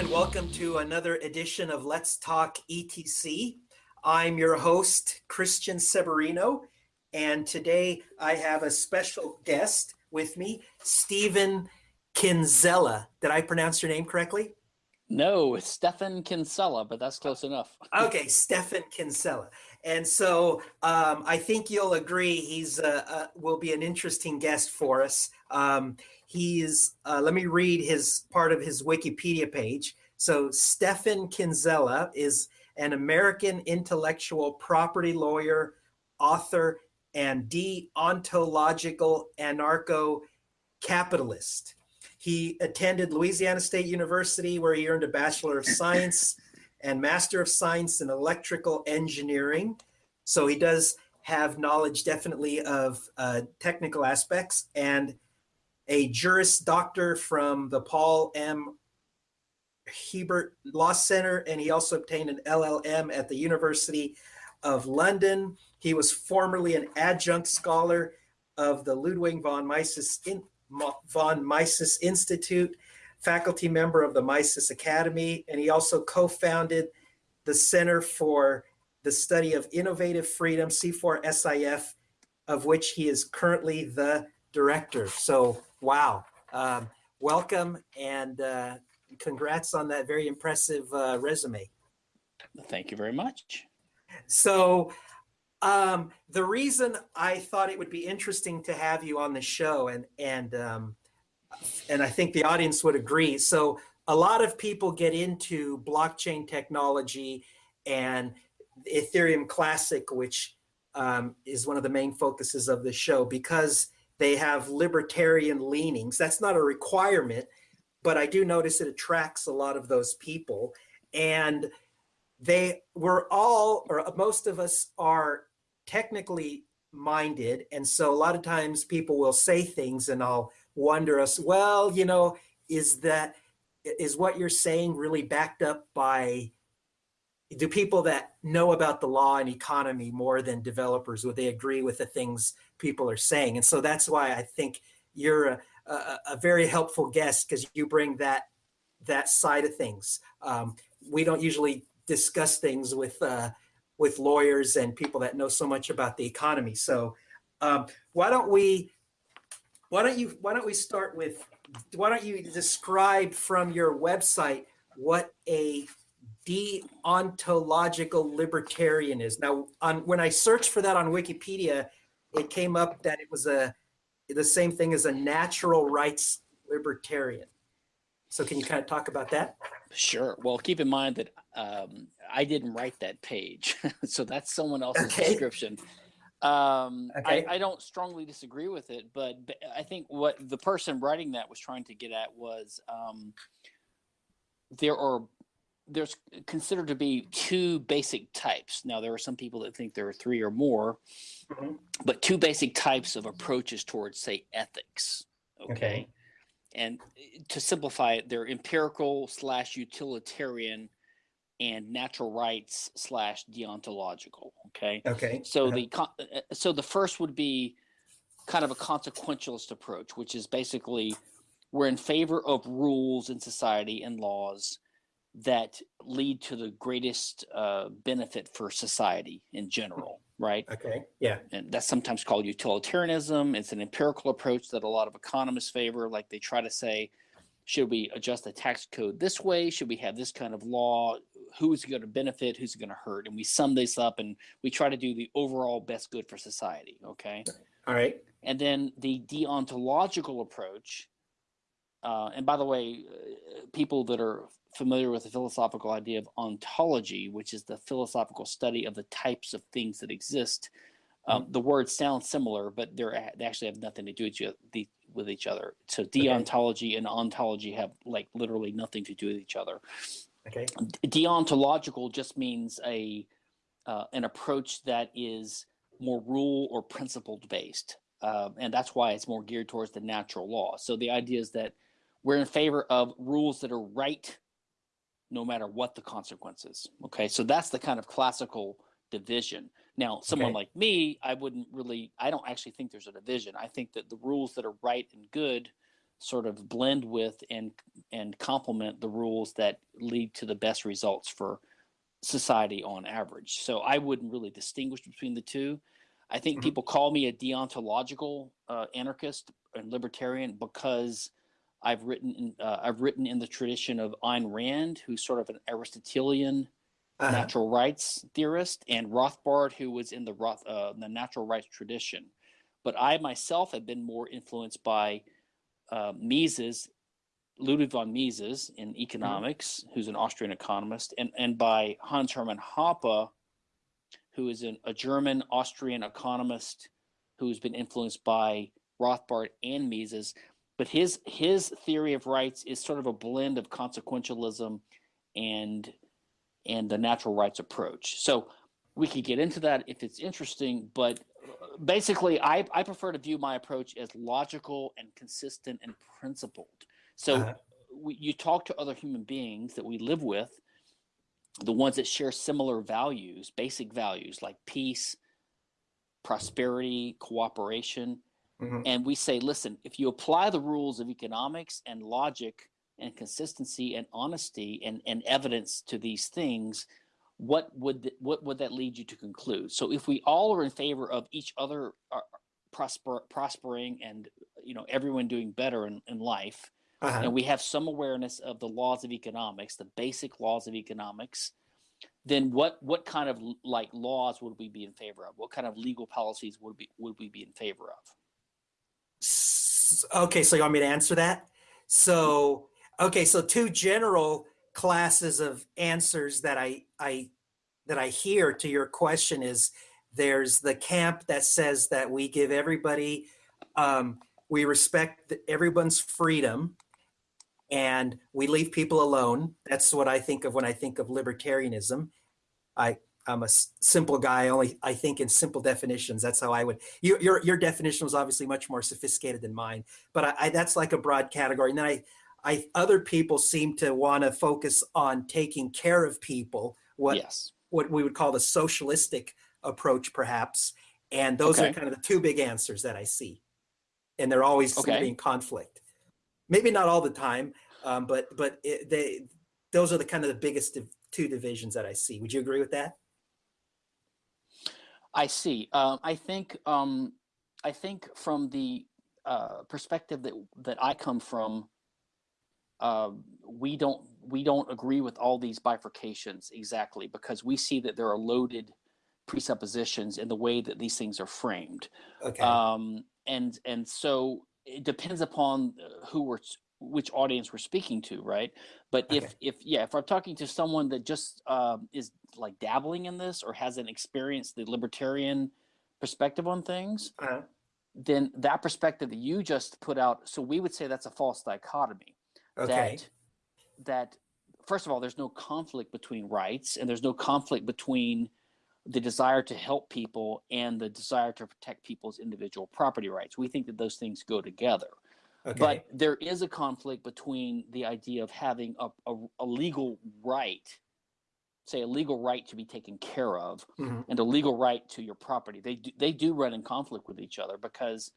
and welcome to another edition of Let's Talk ETC. I'm your host, Christian Seberino, and today I have a special guest with me, Stephen Kinsella. Did I pronounce your name correctly? No, it's Stefan Kinsella, but that's close enough. okay, Stefan Kinsella. And so um, I think you'll agree he's uh, uh, will be an interesting guest for us. Um, he's, uh, let me read his part of his Wikipedia page. So Stefan Kinsella is an American intellectual property lawyer, author, and deontological anarcho-capitalist. He attended Louisiana State University where he earned a Bachelor of Science and Master of Science in Electrical Engineering. So he does have knowledge definitely of uh, technical aspects and a Juris Doctor from the Paul M. Hebert Law Center, and he also obtained an LLM at the University of London. He was formerly an adjunct scholar of the Ludwig von Mises, in, von Mises Institute, faculty member of the Mises Academy, and he also co-founded the Center for the Study of Innovative Freedom, C4SIF, of which he is currently the director. So, wow. Um, welcome and uh, congrats on that very impressive uh, resume. Thank you very much. So um, the reason I thought it would be interesting to have you on the show and, and, um, and I think the audience would agree. So a lot of people get into blockchain technology and Ethereum Classic, which um, is one of the main focuses of the show because they have libertarian leanings. That's not a requirement, but I do notice it attracts a lot of those people. And they were all, or most of us are technically minded. And so a lot of times people will say things and I'll wonder us, well, you know, is that, is what you're saying really backed up by, do people that know about the law and economy more than developers, would they agree with the things people are saying? And so that's why I think you're a, a, a very helpful guest because you bring that that side of things. Um, we don't usually discuss things with uh, with lawyers and people that know so much about the economy. So um, why don't we why don't you why don't we start with why don't you describe from your website what a deontological libertarian is? Now, on when I searched for that on Wikipedia, it came up that it was a the same thing as a natural rights libertarian. So can you kind of talk about that? Sure. Well, keep in mind that um, I didn't write that page. so that's someone else's okay. description. Um, okay. I, I, don't strongly disagree with it, but, but, I think what the person writing that was trying to get at was um, there are there's considered to be two basic types. Now, there are some people that think there are three or more, mm -hmm. but two basic types of approaches towards, say, ethics. Okay. okay. And eh, to simplify it, they're empirical slash utilitarian and natural rights slash deontological. Okay. Okay. So uh -huh. the eh, eh, so the first would be kind of a consequentialist approach, which is basically we're in favor of rules in society and laws that lead to the greatest uh, benefit for society in general, right? Okay, yeah. And that's sometimes called utilitarianism. It's an empirical approach that a lot of economists favor. Like they try to say, should we adjust the tax code this way? Should we have this kind of law? Who's going to benefit? Who's going to hurt? And we sum this up and we try to do the overall best good for society, okay? All right. And then the deontological approach, uh, and by the way, uh, people that are familiar with the philosophical idea of ontology, which is the philosophical study of the types of things that exist. Um, mm-hmm. the words sound similar, but they're, they actually have nothing to do with, you, with each other. So deontology okay. and ontology have like literally nothing to do with each other. Okay. Deontological just means a uh, an approach that is more rule or principled based. Uh, and that's why it's more geared towards the natural law. So the idea is that we're in favor of rules that are right no matter what the consequences. Okay, so that's the kind of classical division. Now, someone okay. like me, I wouldn't really, I don't actually think there's a division. I think that the rules that are right and good sort of blend with and and complement the rules that lead to the best results for society on average. So I wouldn't really distinguish between the two. I think mm-hmm. people call me a deontological uh, anarchist and libertarian because I've written in, uh, I've written in the tradition of Ayn Rand, who's sort of an Aristotelian uh-huh. natural rights theorist, and Rothbard, who was in the Roth, uh, the natural rights tradition. But I myself have been more influenced by uh, Mises, Ludwig von Mises in mm-hmm. economics, mm-hmm. who's an Austrian economist, and, and by Hans Hermann Hoppe, who is an, a German Austrian economist who's been influenced by Rothbard and Mises. But his his theory of rights is sort of a blend of consequentialism and and the natural rights approach. So we could get into that if it's interesting, but basically I, I prefer to view my approach as logical and consistent and principled. So uh-huh. we, you talk to other human beings that we live with, the ones that share similar values, basic values like peace, prosperity, cooperation. Mm-hmm. And we say, listen, if you apply the rules of economics and logic and consistency and honesty and, and evidence to these things, what would th- what would that lead you to conclude? So if we all are in favor of each other uh, prosper prospering and you know everyone doing better in, in life, uh-huh. and we have some awareness of the laws of economics, the basic laws of economics, then what what kind of like laws would we be in favor of? What kind of legal policies would be would we be in favor of? Okay, so you want me to answer that? So okay, so two general classes of answers that I I that I hear to your question is there's the camp that says that we give everybody um, we respect everyone's freedom and we leave people alone. That's what I think of when I think of libertarianism. I I'm a simple guy. Only I think in simple definitions. That's how I would. You, your your definition was obviously much more sophisticated than mine, but I, I, that's like a broad category. And then I I other people seem to want to focus on taking care of people. What yes. what we would call the socialistic approach, perhaps. And those okay. are kind of the two big answers that I see, and they're always okay. in conflict. Maybe not all the time, um, but but it, they those are the kind of the biggest two divisions that I see. Would you agree with that? I see. Uh, I think um, I think from the uh, perspective that that I come from, uh, we don't we don't agree with all these bifurcations exactly because we see that there are loaded presuppositions in the way that these things are framed. Okay. Um, and and so it depends upon who we're which audience we're speaking to, right? But okay. if if yeah, if I'm talking to someone that just um, is like dabbling in this or hasn't experienced the libertarian perspective on things, uh-huh. then that perspective that you just put out, so we would say that's a false dichotomy okay. that that first of all there's no conflict between rights and there's no conflict between the desire to help people and the desire to protect people's individual property rights we think that those things go together okay. but there is a conflict between the idea of having a, a, a legal right say a legal right to be taken care of mm-hmm. and a legal right to your property they do, they do run in conflict with each other because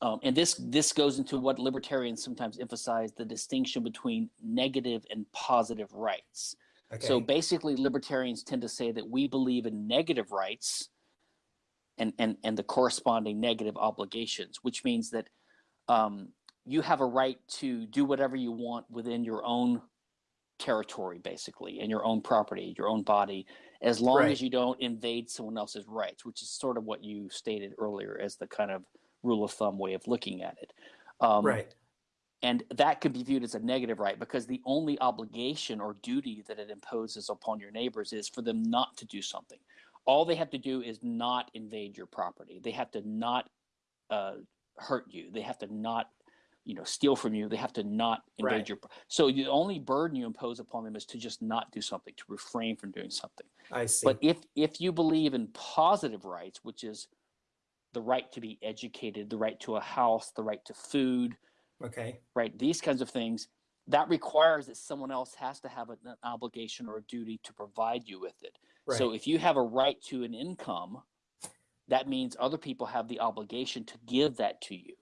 um, and this this goes into what libertarians sometimes emphasize the distinction between negative and positive rights. Okay. So basically, libertarians tend to say that we believe in negative rights and and and the corresponding negative obligations, which means that um, you have a right to do whatever you want within your own territory, basically, in your own property, your own body, as long right. as you don't invade someone else's rights, which is sort of what you stated earlier as the kind of rule of thumb way of looking at it. Um, right. And that could be viewed as a negative right because the only obligation or duty that it imposes upon your neighbors is for them not to do something. All they have to do is not invade your property. They have to not uh, hurt you. They have to not, you know, steal from you. They have to not invade right. your. So the only burden you impose upon them is to just not do something, to refrain from doing something. I see. But if if you believe in positive rights, which is the right to be educated, the right to a house, the right to food. Okay. Right. These kinds of things that requires that someone else has to have an obligation or a duty to provide you with it. Right. So if you have a right to an income, that means other people have the obligation to give that to you.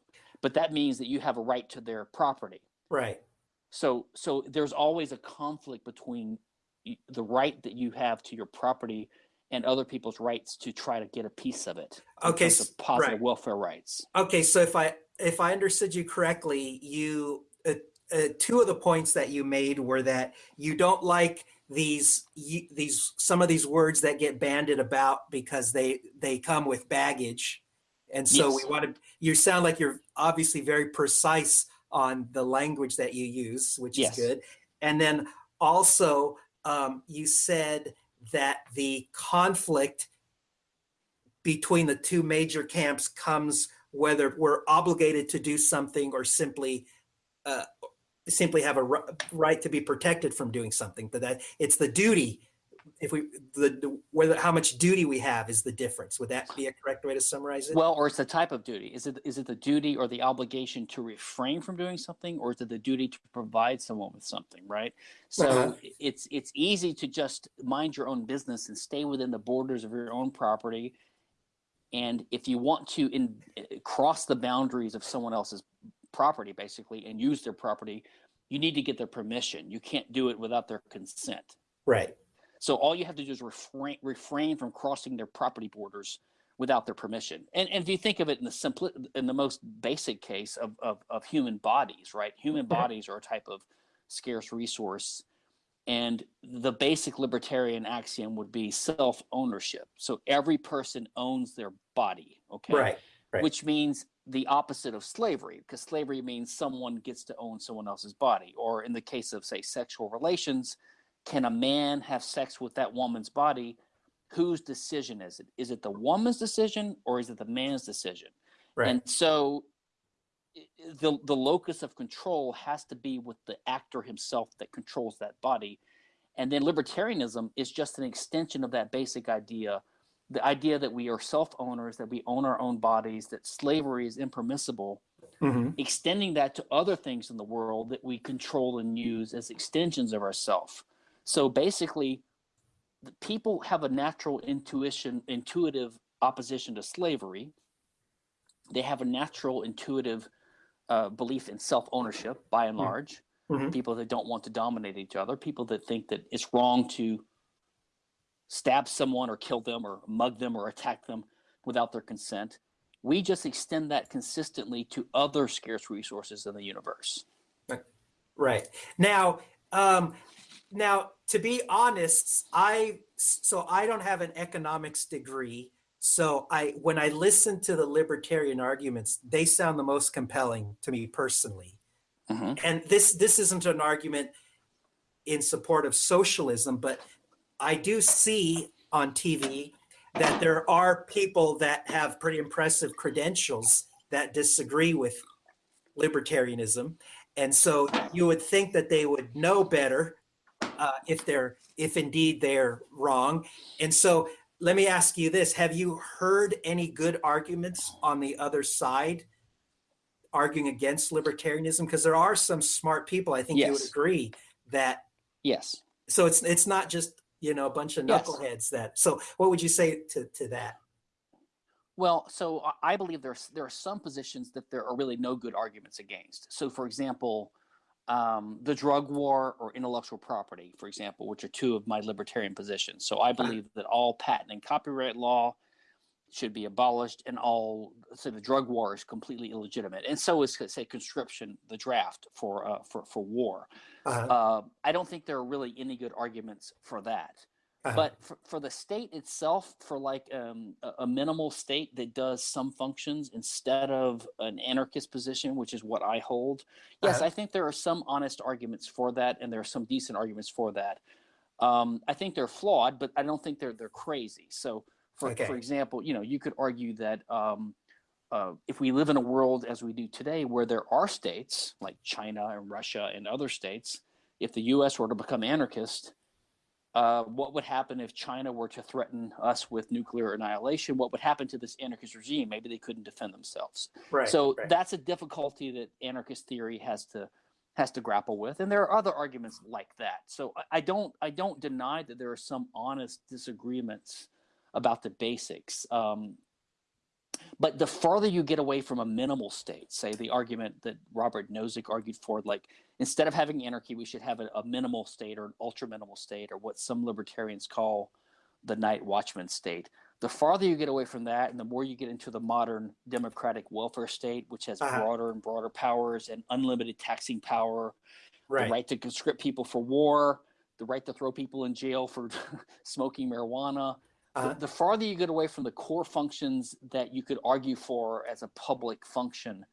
but that means that you have a right to their property. Right. So so there's always a conflict between the right that you have to your property and other people's rights to try to get a piece of it. Okay, positive right. welfare rights. Okay, so if I if I understood you correctly, you uh, uh, two of the points that you made were that you don't like these these some of these words that get banded about because they they come with baggage and so yes. we want to you sound like you're obviously very precise on the language that you use which yes. is good and then also um, you said that the conflict between the two major camps comes whether we're obligated to do something or simply uh, simply have a right to be protected from doing something but that it's the duty. If we the, the, whether how much duty we have is the difference. Would that be a correct way to summarize it? Well or it's the type of duty. Is it is it the duty or the obligation to refrain from doing something or is it the duty to provide someone with something right? So uh-huh. it's it's easy to just mind your own business and stay within the borders of your own property. And if you want to in, cross the boundaries of someone else's property basically and use their property, you need to get their permission. You can't do it without their consent. Right. So all you have to do is refrain, refrain from crossing their property borders without their permission. And, and if you think of it in the simple, in the most basic case of, of, of human bodies, right? Human bodies are a type of scarce resource. And the basic libertarian axiom would be self ownership. So every person owns their body. Okay. Right. right. Which means the opposite of slavery because slavery means someone gets to own someone else's body or in the case of say sexual relations can a man have sex with that woman's body? Whose decision is it? Is it the woman's decision or is it the man's decision? Right. and so the the locus of control has to be with the actor himself that controls that body. And then libertarianism is just an extension of that basic idea the idea that we are self-owners, that we own our own bodies, that slavery is impermissible, mm-hmm. extending that to other things in the world that we control and use as extensions of ourself. So basically, people have a natural intuition, intuitive opposition to slavery. They have a natural, intuitive uh, belief in self-ownership, by and mm-hmm. large. Mm-hmm. People that don't want to dominate each other, people that think that it's wrong to stab someone or kill them or mug them or attack them without their consent. We just extend that consistently to other scarce resources in the universe. Right. Now, um, now to be honest, I so I don't have an economics degree. So I when I listen to the libertarian arguments, they sound the most compelling to me personally. Mm-hmm. And this this isn't an argument in support of socialism, but I do see on TV that there are people that have pretty impressive credentials that disagree with libertarianism. And so you would think that they would know better uh, if they're if indeed they're wrong. And so let me ask you this: Have you heard any good arguments on the other side arguing against libertarianism? Because there are some smart people. I think yes. you would agree that yes. So it's it's not just you know, a bunch of knuckleheads yes. that. So what would you say to, to that? Well, so I believe there's there are some positions that there are really no good arguments against. So, for example, um, the drug war or intellectual property, for example, which are two of my libertarian positions. So, I believe that all patent and copyright law should be abolished, and all so the drug war is completely illegitimate, and so is say conscription, the draft for uh, for for war. Uh-huh. Uh, I don't think there are really any good arguments for that. Uh-huh. But for, for the state itself, for like um, a, a, minimal state that does some functions instead of an anarchist position, which is what I hold, yes, uh-huh. I think there are some honest arguments for that, and there are some decent arguments for that. Um, I think they're flawed, but I don't think they're they're crazy. So, for okay. for example, you know, you could argue that um, uh, if we live in a world as we do today where there are states like China and Russia and other states, if the US were to become anarchist, uh, what would happen if China were to threaten us with nuclear annihilation? What would happen to this anarchist regime? Maybe they couldn't defend themselves. Right, so right. that's a difficulty that anarchist theory has to has to grapple with, and there are other arguments like that. So I, I don't I don't deny that there are some honest disagreements about the basics. Um, but the farther you get away from a minimal state, say the argument that Robert Nozick argued for, like instead of having anarchy, we should have a, a minimal state or an ultra minimal state, or what some libertarians call the night watchman state. The farther you get away from that, and the more you get into the modern democratic welfare state, which has uh-huh. broader and broader powers and unlimited taxing power, right. the right to conscript people for war, the right to throw people in jail for smoking marijuana. Uh-huh. The, the, farther you get away from the core functions that you could argue for as a public function,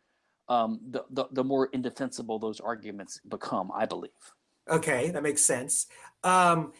um, the, the, the more indefensible those arguments become, I believe. Okay, that makes sense. Um,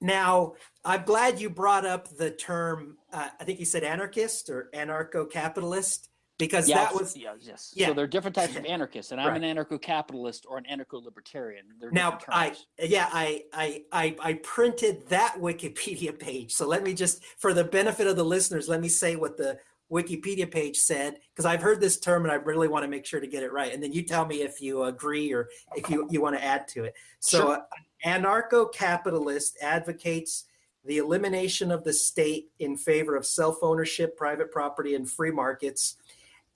now, I'm glad you brought up the term, uh, I think you said anarchist or anarcho-capitalist, because yes, that was yes, yes. Yeah. So there are different types of anarchists, and I'm right. an anarcho-capitalist or an anarcho-libertarian. Now, I yeah, I, I I I printed that Wikipedia page. So let me just, for the benefit of the listeners, let me say what the Wikipedia page said, because I've heard this term and I really want to make sure to get it right. And then you tell me if you agree or if you you want to add to it. So, sure. uh, anarcho-capitalist advocates the elimination of the state in favor of self-ownership, private property, and free markets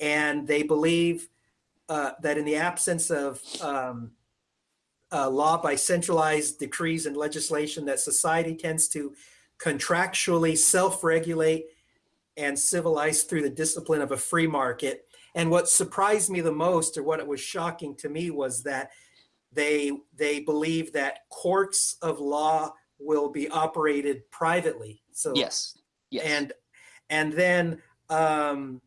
and they believe uh, that in the absence of um, uh, law by centralized decrees and legislation, that society tends to contractually self-regulate and civilize through the discipline of a free market. And what surprised me the most, or what it was shocking to me, was that they they believe that courts of law will be operated privately. So yes, yes, and and then um,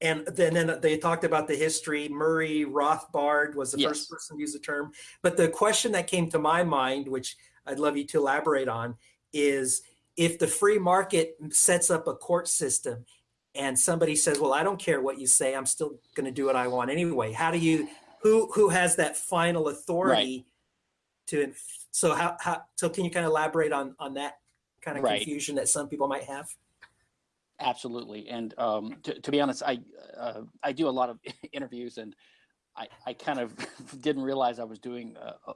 and then, then they talked about the history. Murray Rothbard was the yes. first person to use the term. But the question that came to my mind, which I'd love you to elaborate on, is if the free market sets up a court system and somebody says, well, I don't care what you say, I'm still going to do what I want anyway. How do you, who, who has that final authority right. to, so how, how, so can you kind of elaborate on, on that kind of right. confusion that some people might have? Absolutely, and um, to, to, be honest, I uh, I do a lot of interviews, and I I kind of didn't realize I was doing. Uh, uh,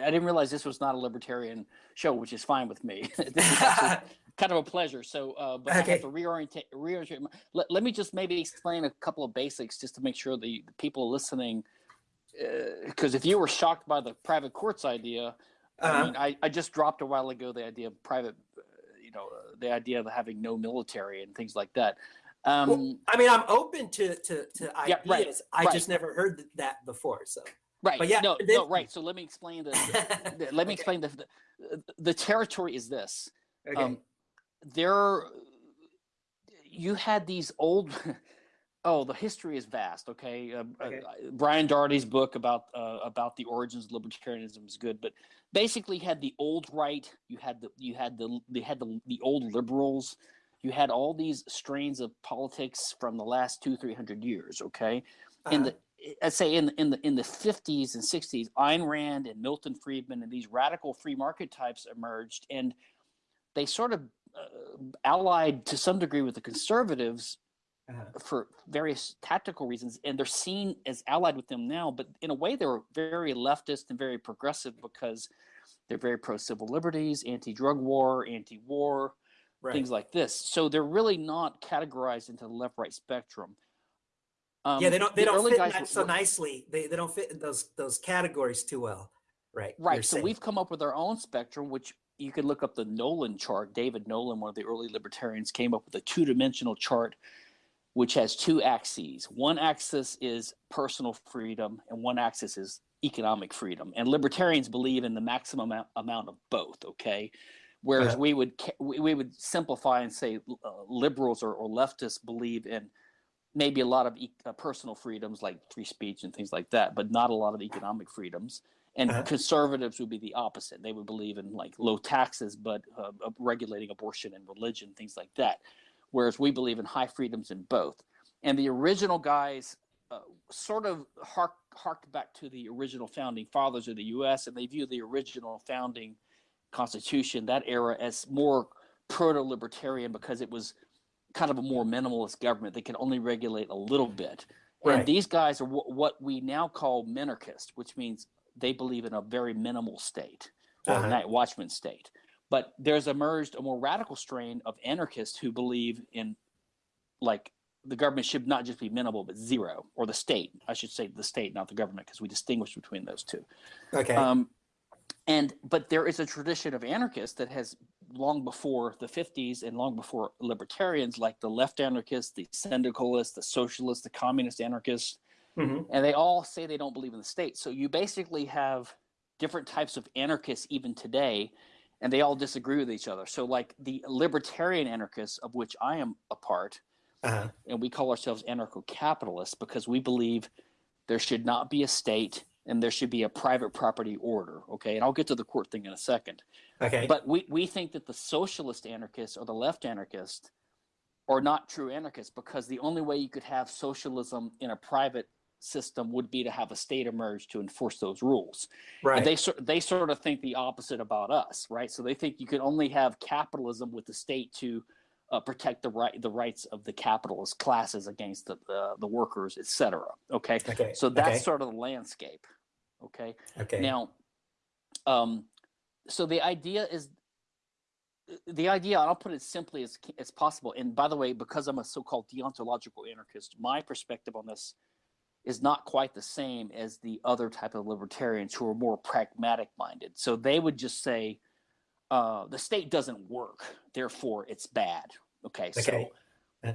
I didn't realize this was not a libertarian show, which is fine with me. kind of a pleasure. So, uh, but okay. I have to reorientate. reorientate let, let me just maybe explain a couple of basics just to make sure the, the people listening, because uh, if you were shocked by the private courts idea, uh-huh. I mean, I, I just dropped a while ago the idea of private know the idea of having no military and things like that. Um, well, I mean, I'm open to to, to ideas. Yeah, right, I right. just never heard that before. So right, but yeah, no, then, no, right. So let me explain the let me okay. explain the, the, the territory is this. Okay. Um, there, you had these old. Oh, the history is vast. Okay, uh, uh okay. Uh, Brian Doherty's book about uh, about the origins of libertarianism is good, but basically, you had the old right, you had the you had the they had the the old liberals, you had all these strains of politics from the last two three hundred years. Okay, uh-huh. in the I'd say in in the in the fifties and sixties, Ayn Rand and Milton Friedman and these radical free market types emerged, and they sort of uh, allied to some degree with the conservatives uh-huh. for various tactical reasons, and they're seen as allied with them now. But in a way, they're very leftist and very progressive because they're very pro civil liberties, anti drug war, anti war, right. things like this. So they're really not categorized into the left right spectrum. Um, yeah, they don't they the don't fit that so nicely. They they don't fit in those those categories too well. Right. Right. So saying. we've come up with our own spectrum, which you can look up the Nolan chart. David Nolan, one of the early libertarians, came up with a two dimensional chart which has two axes. One axis is personal freedom, and one axis is economic freedom. And libertarians believe in the maximum amount of both. Okay, whereas we would we would simplify and say uh, liberals or, or, leftists believe in maybe a lot of e- uh, personal freedoms like free speech and things like that, but not a lot of economic freedoms. And uh-huh. conservatives would be the opposite. They would believe in like low taxes, but uh, regulating abortion and religion, things like that whereas we believe in high freedoms in both. And the original guys uh, sort of hark, harked back to the original founding fathers of the U.S. and they view the original founding Constitution, that era, as more proto-libertarian because it was kind of a more minimalist government that could only regulate a little bit. Right. And these guys are w- what we now call minarchist, which means they believe in a very minimal state or uh-huh. night watchman state. But there's emerged a more radical strain of anarchists who believe in like the government should not just be minimal but zero or the state i should say the state not the government because we distinguish between those two Okay. um, and but there is a tradition of anarchists that has long before the 50s and long before libertarians like the left anarchists the syndicalists the socialists the communist anarchists Mhm. and they all say they don't believe in the state so you basically have different types of anarchists even today and they all disagree with each other so like the libertarian anarchists of which i am a part Uh-huh. and we call ourselves anarcho-capitalists because we believe there should not be a state and there should be a private property order okay and i'll get to the court thing in a second Okay. but we, we think that the socialist anarchists or the left anarchists are not true anarchists because the only way you could have socialism in a private system would be to have a state emerge to enforce those rules right. and they sort they sort of think the opposite about us, right? So they think you can only have capitalism with the state to uh, protect the right the rights of the capitalist classes against the the, the workers, et cetera. Okay, okay. so that's okay. sort of the landscape. Okay, okay. now, um, so the idea is the idea. I'll put it simply as as possible. And by the way, because I'm a so-called deontological anarchist, my perspective on this is not quite the same as the other type of libertarians who are more pragmatic minded. So they would just say uh, the state doesn't work, therefore it's bad. Okay, Okay. so Uh.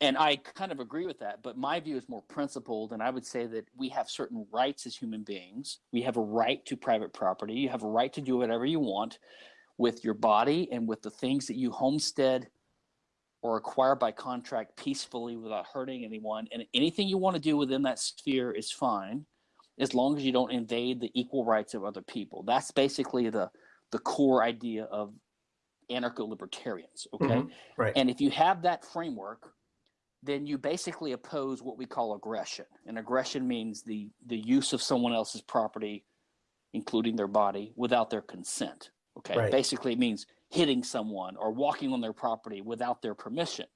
and I kind of agree with that, but my view is more principled, and I would say that we have certain rights as human beings. We have a right to private property. You have a right to do whatever you want with your body and with the things that you homestead or acquire by contract peacefully without hurting anyone. And anything you want to do within that sphere is fine, as long as you don't invade the equal rights of other people. That's basically the the core idea of anarcho-libertarians. Okay, Mhm. Right. and if you have that framework, then you basically oppose what we call aggression. And aggression means the the use of someone else's property, including their body, without their consent. Okay, Right. basically it means hitting someone or walking on their property without their permission.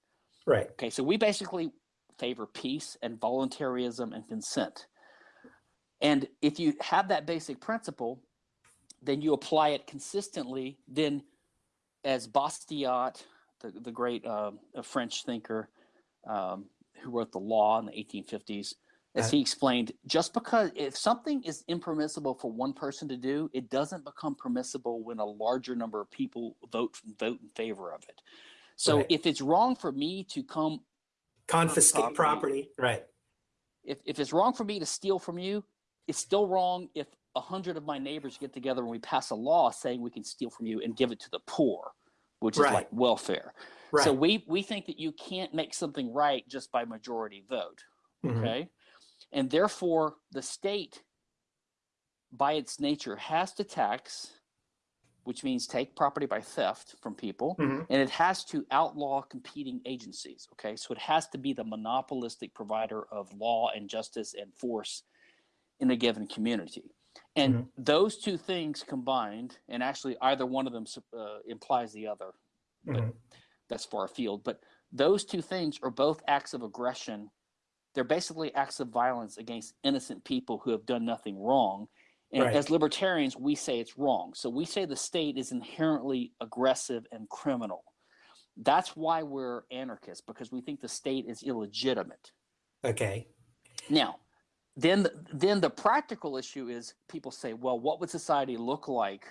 right. Okay, so we basically favor peace and voluntarism and consent. And if you have that basic principle, then you apply it consistently. Then, as Bastiat, the, the great uh, French thinker um, who wrote the law in the 1850s, as he explained, just because if something is impermissible for one person to do, it doesn't become permissible when a larger number of people vote vote in favor of it. So Right. if it's wrong for me to come Confiscate property. property. Right. if, if it's wrong for me to steal from you, it's still wrong if a hundred of my neighbors get together and we pass a law saying we can steal from you and give it to the poor, which is Right. like welfare. Right. So we we think that you can't make something right just by majority vote. Mhm. Okay. And therefore the state by its nature has to tax, which means take property by theft from people Mhm. and it has to outlaw competing agencies okay so it has to be the monopolistic provider of law and justice and force in a given community and Mhm. those two things combined and actually either one of them uh, implies the other but Mhm. that's far afield but those two things are both acts of aggression they're basically acts of violence against innocent people who have done nothing wrong and Right. as libertarians we say it's wrong so we say the state is inherently aggressive and criminal that's why we're anarchists because we think the state is illegitimate Okay. now then then the practical issue is people say well what would society look like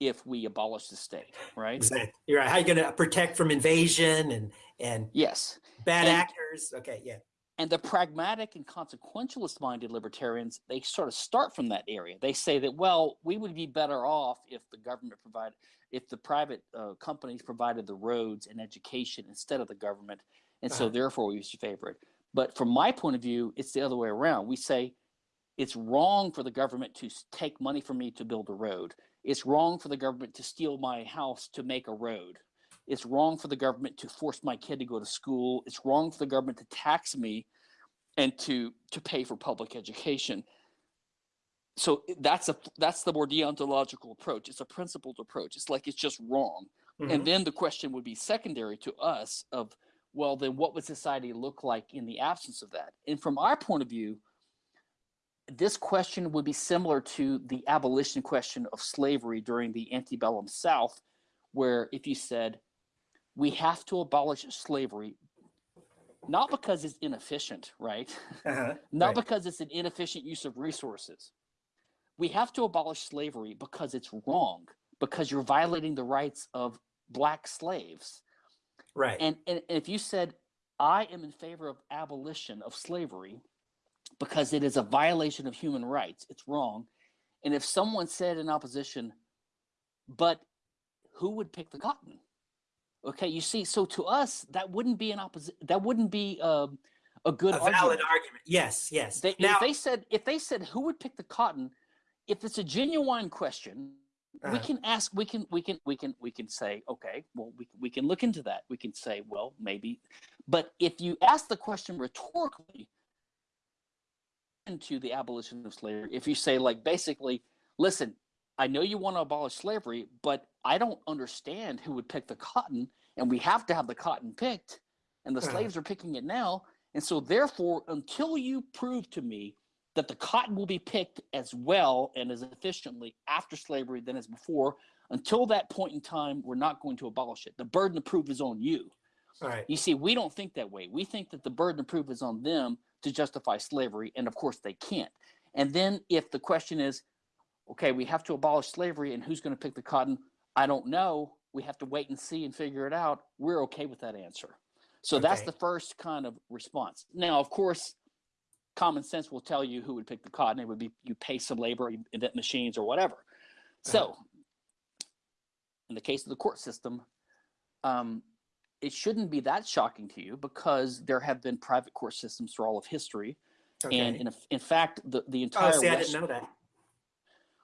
if we abolish the state right Exactly. You're right. How are you going to protect from invasion and and yes bad And- actors? Okay. Yeah. And the pragmatic and consequentialist minded libertarians, they sort of start from that area. They say that, well, we would be better off if the government provided, if the private uh, companies provided the roads and education instead of the government. And so Uh-huh. therefore we should favor it. But from my point of view, it's the other way around. We say it's wrong for the government to take money from me to build a road. It's wrong for the government to steal my house to make a road. It's wrong for the government to force my kid to go to school. It's wrong for the government to tax me and to to pay for public education. So that's a that's the more deontological approach. It's a principled approach. It's like it's just wrong. Mhm. And then the question would be secondary to us of well then what would society look like in the absence of that? And from our point of view, this question would be similar to the abolition question of slavery during the antebellum South, where if you said, we have to abolish slavery not because it's inefficient, right? Uh-huh. not right. because it's an inefficient use of resources. We have to abolish slavery because it's wrong, because you're violating the rights of black slaves. Right. And, and if you said, I am in favor of abolition of slavery because it is a violation of human rights, it's wrong. And if someone said in opposition, but who would pick the cotton? Okay, you see, so to us, that wouldn't be an opposite. That wouldn't be um, a good a valid argument. argument. Yes, yes. They, now, if they said, if they said, who would pick the cotton? If it's a genuine question, uh, we uh-huh. can ask. We can, we can, we can, we can say, okay, well, we we can look into that. We can say, well, maybe. But if you ask the question rhetorically into the abolition of slavery, if you say, like, basically, listen, I know you want to abolish slavery, but I don't understand who would pick the cotton, and we have to have the cotton picked, and the uh-huh. slaves are picking it now. And so, therefore, until you prove to me that the cotton will be picked as well and as efficiently after slavery than as before, until that point in time, we're not going to abolish it. The burden of proof is on you. Right. You see, we don't think that way. We think that the burden of proof is on them to justify slavery, and of course they can't. And then if the question is, okay, we have to abolish slavery and who's going to pick the cotton? I don't know. We have to wait and see and figure it out. We're okay with that answer. So okay. that's the first kind of response. Now, of course, common sense will tell you who would pick the cotton. It would be you pay some labor, you invent machines or whatever. Uh-huh. So, in the case of the court system, um, it shouldn't be that shocking to you because there have been private court systems for all of history. Okay. And in, in fact, the, the entire. Oh, see, West, I didn't know that.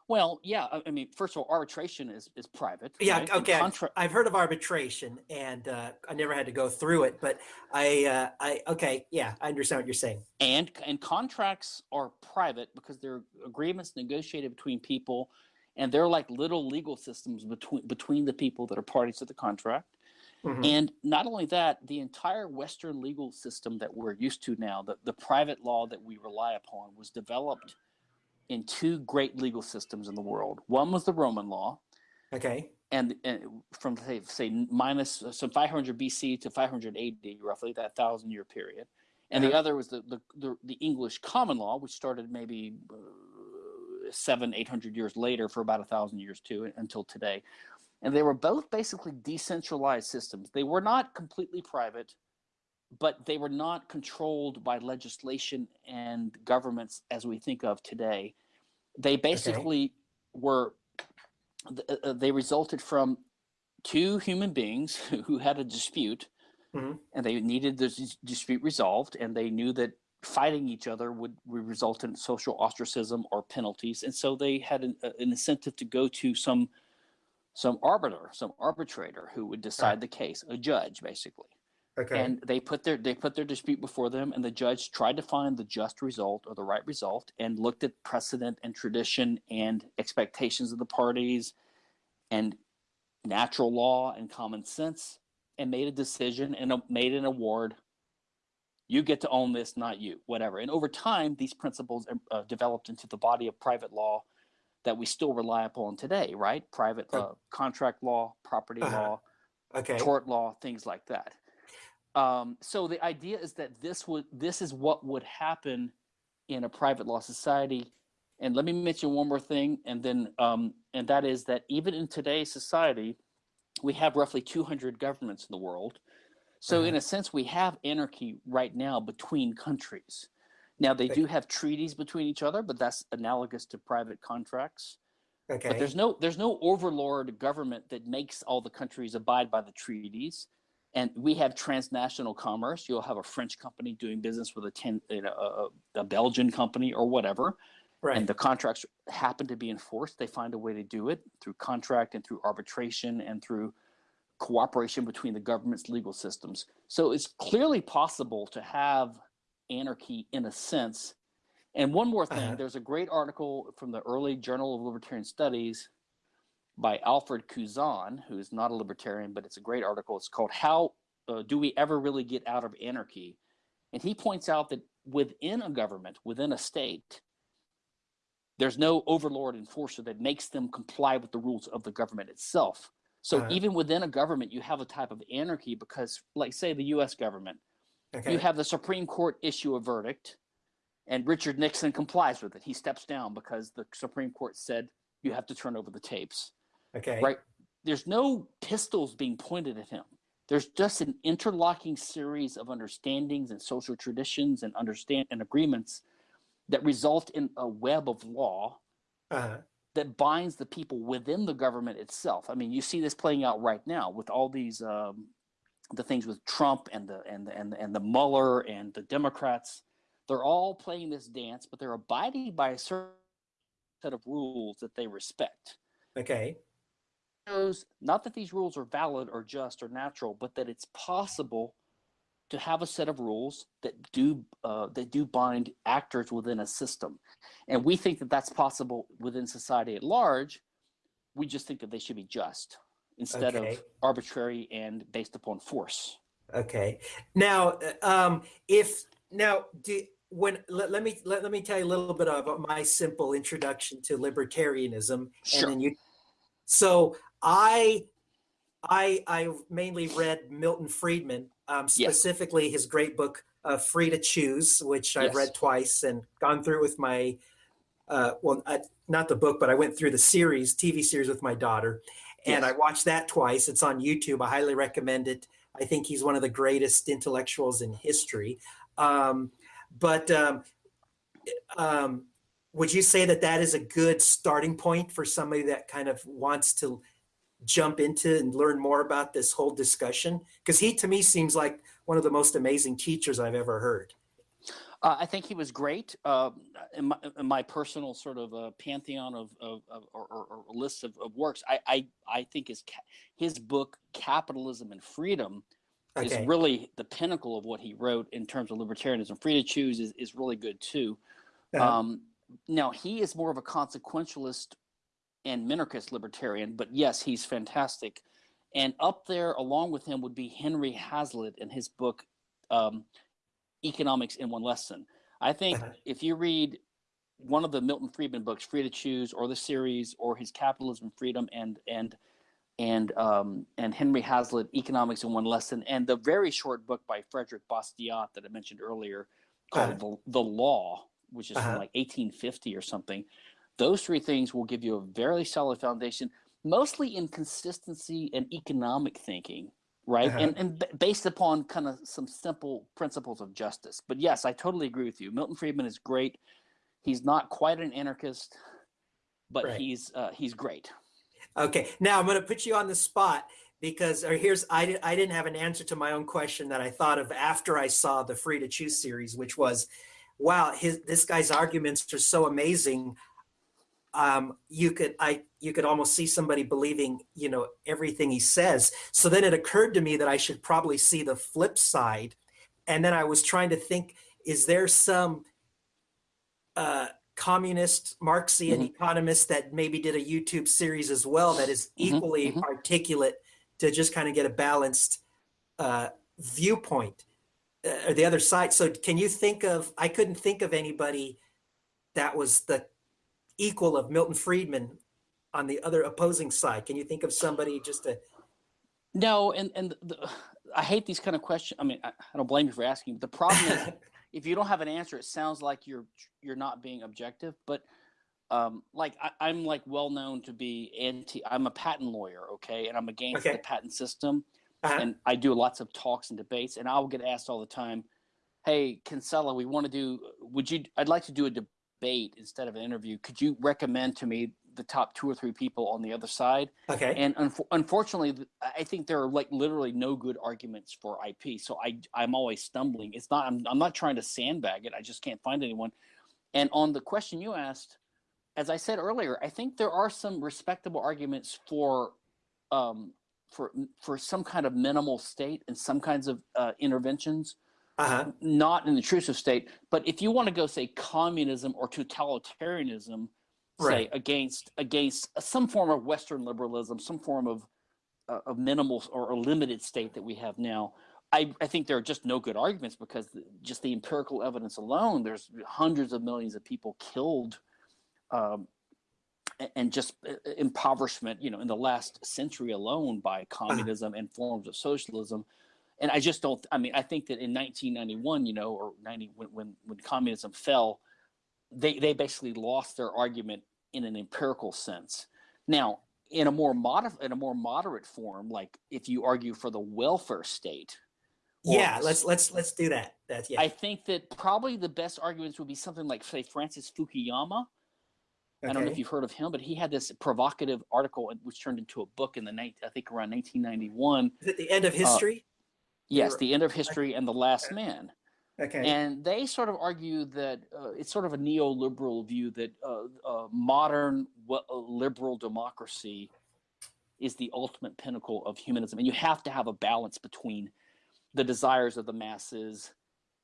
Well, yeah. I mean, first of all, arbitration is is private. Yeah. Right? Okay. I've heard of arbitration, and uh, I never had to go through it, but I, uh, I, okay, yeah, I understand what you're saying. And and contracts are private because they're agreements negotiated between people, and they're like little legal systems between between the people that are parties to the contract. Mm-hmm. And not only that, the entire Western legal system that we're used to now, the, the private law that we rely upon, was developed in two great legal systems in the world. One was the Roman law. Okay. And, and from say, say minus uh, some 500 BC to 500 AD, roughly that thousand year period. And uh-huh. the other was the, the, the, the, English common law, which started maybe uh, seven, 800 years later for about a thousand years too, until today. And they were both basically decentralized systems. They were not completely private, but they were not controlled by legislation and governments as we think of today. They basically okay. were, uh, uh, they resulted from two human beings who had a dispute mm-hmm. and they needed this dispute resolved and they knew that fighting each other would, would result in social ostracism or penalties. And so they had an, uh, an incentive to go to some some arbiter, some arbitrator who would decide right. the case, a judge basically. Okay. And they put their they put their dispute before them, and the judge tried to find the just result or the right result, and looked at precedent and tradition and expectations of the parties, and natural law and common sense, and made a decision and made an award. You get to own this, not you, whatever. And over time, these principles uh, developed into the body of private law that we still rely upon today, right? Private uh, contract law, property uh-huh. law, okay. tort law, things like that. Um, so the idea is that this would this is what would happen in a private law society. And let me mention one more thing, and then um, and that is that even in today's society, we have roughly 200 governments in the world. So uh-huh. in a sense, we have anarchy right now between countries. Now they do have treaties between each other, but that's analogous to private contracts. Okay. But there's no there's no overlord government that makes all the countries abide by the treaties and we have transnational commerce. You'll have a French company doing business with a, ten, you know, a, a Belgian company or whatever, right. and the contracts happen to be enforced. They find a way to do it through contract and through arbitration and through cooperation between the government's legal systems. So it's clearly possible to have anarchy in a sense. And one more thing, uh-huh. there's a great article from the early Journal of Libertarian Studies by Alfred Cuzán, who is not a libertarian, but it's a great article. It's called How uh, Do We Ever Really Get Out of Anarchy? And he points out that within a government, within a state, there's no overlord enforcer that makes them comply with the rules of the government itself. So uh-huh. even within a government, you have a type of anarchy because, like, say, the US government, Okay. You have the Supreme Court issue a verdict, and Richard Nixon complies with it. He steps down because the Supreme Court said you have to turn over the tapes. Okay. Right. There's no pistols being pointed at him. There's just an interlocking series of understandings and social traditions and understand and agreements that result in a web of law uh-huh. that binds the people within the government itself. I mean, you see this playing out right now with all these um, the things with Trump and the and the, and the, and the Mueller and the Democrats. They're all playing this dance, but they're abiding by a certain set of rules that they respect. Okay shows not that these rules are valid or just or natural, but that it's possible to have a set of rules that do uh, that do bind actors within a system, and we think that that's possible within society at large. We just think that they should be just instead okay. of arbitrary and based upon force. Okay. Now, um, if now do when let, let me let, let me tell you a little bit about my simple introduction to libertarianism, sure. and then you. So I I I mainly read Milton Friedman, um, specifically yes. his great book uh, "Free to Choose," which I've yes. read twice and gone through with my uh, well, I, not the book, but I went through the series, TV series with my daughter, and yes. I watched that twice. It's on YouTube. I highly recommend it. I think he's one of the greatest intellectuals in history. Um, but um, um, would you say that that is a good starting point for somebody that kind of wants to jump into and learn more about this whole discussion? Because he, to me, seems like one of the most amazing teachers I've ever heard. Uh, I think he was great. Uh, in, my, in, my, personal sort of uh, pantheon of, of, of or, or, or, list of, of works, I, I, I think his his book "Capitalism and Freedom" okay. is really the pinnacle of what he wrote in terms of libertarianism. Free to choose is, is really good too. Uh-huh. Um, now he is more of a consequentialist and minarchist libertarian, but yes, he's fantastic. And up there, along with him, would be Henry Hazlitt in his book, um, Economics in One Lesson. I think uh-huh. if you read one of the Milton Friedman books, Free to Choose, or the series, or his Capitalism, Freedom, and and and um, and Henry Hazlitt, Economics in One Lesson, and the very short book by Frederick Bastiat that I mentioned earlier, called uh-huh. the, the Law, which is uh-huh. from like 1850 or something. Those three things will give you a very solid foundation, mostly in consistency and economic thinking, right? Uh-huh. And, and b- based upon kind of some simple principles of justice. But yes, I totally agree with you. Milton Friedman is great. He's not quite an anarchist, but right. he's uh, he's great. Okay, now I'm going to put you on the spot because or here's I, I didn't have an answer to my own question that I thought of after I saw the Free to Choose series, which was, wow, his this guy's arguments are so amazing um, you could I you could almost see somebody believing you know everything he says. So then it occurred to me that I should probably see the flip side, and then I was trying to think: is there some uh, communist Marxian mm-hmm. economist that maybe did a YouTube series as well that is mm-hmm. equally mm-hmm. articulate to just kind of get a balanced uh, viewpoint? Uh, or the other side. So can you think of? I couldn't think of anybody that was the equal of Milton Friedman on the other opposing side? Can you think of somebody just to? No, and and the, I hate these kind of questions. I mean, I, I don't blame you for asking. But the problem is, if you don't have an answer, it sounds like you're you're not being objective. But um, like I, am like well known to be anti. I'm a patent lawyer, okay, and I'm against okay. the patent system. Uh-huh. And I do lots of talks and debates, and I'll get asked all the time, "Hey, Kinsella, we want to do. Would you? I'd like to do a debate." Debate instead of an interview, could you recommend to me the top two or three people on the other side? Okay. And un- unfortunately, I think there are like literally no good arguments for IP. So I I'm always stumbling. It's not I'm I'm not trying to sandbag it. I just can't find anyone. And on the question you asked, as I said earlier, I think there are some respectable arguments for um, for for some kind of minimal state and some kinds of uh, interventions uh-huh. not an intrusive state. But if you want to go say communism or totalitarianism, right. say against against some form of Western liberalism, some form of uh, of minimal or a limited state that we have now. I, I think there are just no good arguments because the, just the empirical evidence alone, there's hundreds of millions of people killed um, and just uh, impoverishment, you know, in the last century alone by uh-huh. communism and forms of socialism and I just don't. I mean, I think that in 1991, you know, or 90 when when, when communism fell, they they basically lost their argument in an empirical sense. Now, in a more mod in a more moderate form, like if you argue for the welfare state. Yeah, let's let's let's do that. That's yeah. I think that probably the best arguments would be something like say Francis Fukuyama. Okay. I don't know if you've heard of him, but he had this provocative article which turned into a book in the night I think around 1991. Is it the end of uh, history? Uh, yes, the end of history and the last man. Okay. And they sort of argue that uh, it's sort of a neoliberal view that uh, uh, modern uh, liberal democracy is the ultimate pinnacle of humanism. And you have to have a balance between the desires of the masses,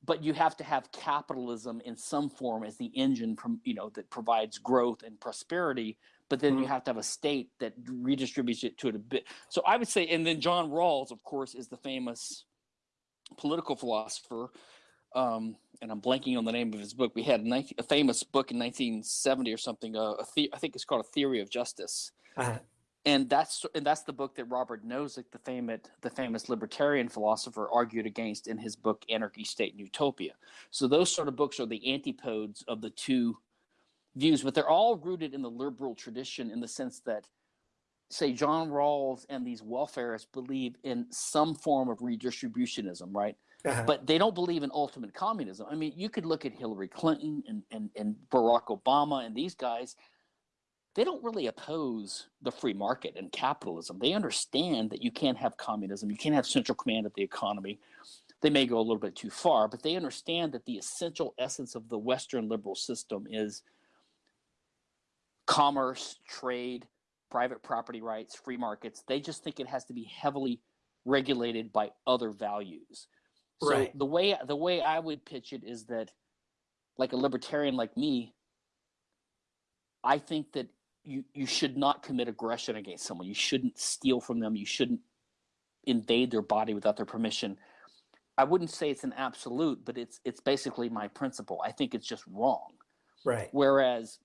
but you have to have capitalism in some form as the engine, from, you know, that provides growth and prosperity. But then mm-hmm. you have to have a state that redistributes it to it a bit. So I would say, and then John Rawls, of course, is the famous political philosopher um, and I'm blanking on the name of his book. We had a, 19, a famous book in 1970 or something. Uh, the, I think it's called A Theory of Justice. Uh-huh. And that's and that's the book that Robert Nozick, the famous the famous libertarian philosopher, argued against in his book Anarchy, State, and Utopia. So those sort of books are the antipodes of the two views, but they're all rooted in the liberal tradition in the sense that, say, John Rawls and these welfarists believe in some form of redistributionism, right? Uh-huh. But they don't believe in ultimate communism. I mean, you could look at Hillary Clinton and, and, and Barack Obama and these guys. They don't really oppose the free market and capitalism. They understand that you can't have communism, you can't have central command of the economy. They may go a little bit too far, but they understand that the essential essence of the Western liberal system is commerce, trade, private property rights, free markets. They just think it has to be heavily regulated by other values. So right. the way the way I would pitch it is that, like a libertarian like me, I think that you you should not commit aggression against someone. You shouldn't steal from them. You shouldn't invade their body without their permission. I wouldn't say it's an absolute, but it's it's basically my principle. I think it's just wrong. Right. Whereas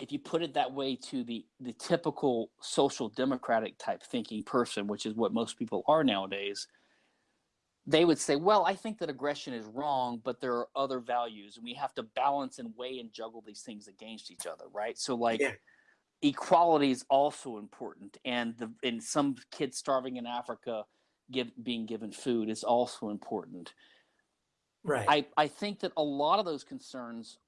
if you put it that way to the the typical social democratic type thinking person, which is what most people are nowadays, they would say, well, I think that aggression is wrong, but there are other values, and we have to balance and weigh and juggle these things against each other, right? So, like, yeah. equality is also important, and the and some kids starving in Africa give, being given food is also important. Right. I, I think that a lot of those concerns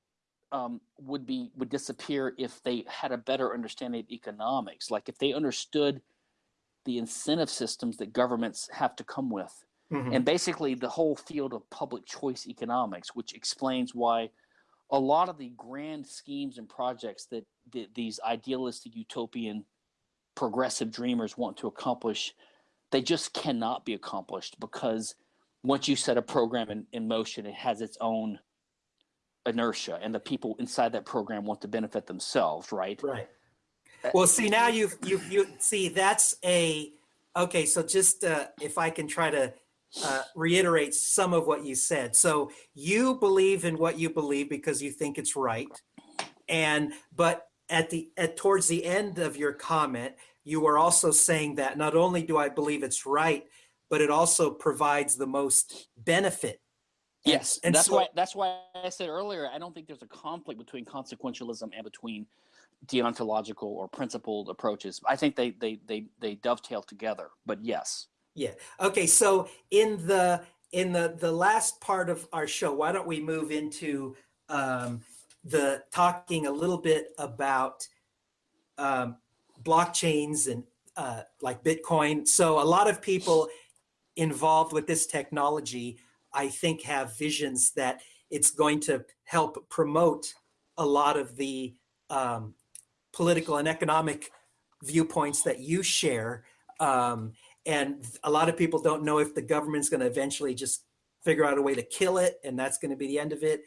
um, would be would disappear if they had a better understanding of economics. Like if they understood the incentive systems that governments have to come with mm-hmm. and basically the whole field of public choice economics, which explains why a lot of the grand schemes and projects that th- these idealistic utopian progressive dreamers want to accomplish they just cannot be accomplished because once you set a program in, in motion it has its own inertia and the people inside that program want to benefit themselves right right uh, well see now you you you see that's a okay so just uh, if i can try to uh, reiterates some of what you said. So you believe in what you believe because you think it's right, and but at the at towards the end of your comment, you were also saying that not only do I believe it's right, but it also provides the most benefit. Yes, and, that's so, why that's why I said earlier I don't think there's a conflict between consequentialism and between deontological or principled approaches. I think they they they they dovetail together. But yes. Yeah. Okay. So in the in the the last part of our show, why don't we move into um, the talking a little bit about um, blockchains and uh, like Bitcoin. So a lot of people involved with this technology, I think, have visions that it's going to help promote a lot of the um, political and economic viewpoints that you share. Um, and a lot of people don't know if the government's going to eventually just figure out a way to kill it and that's going to be the end of it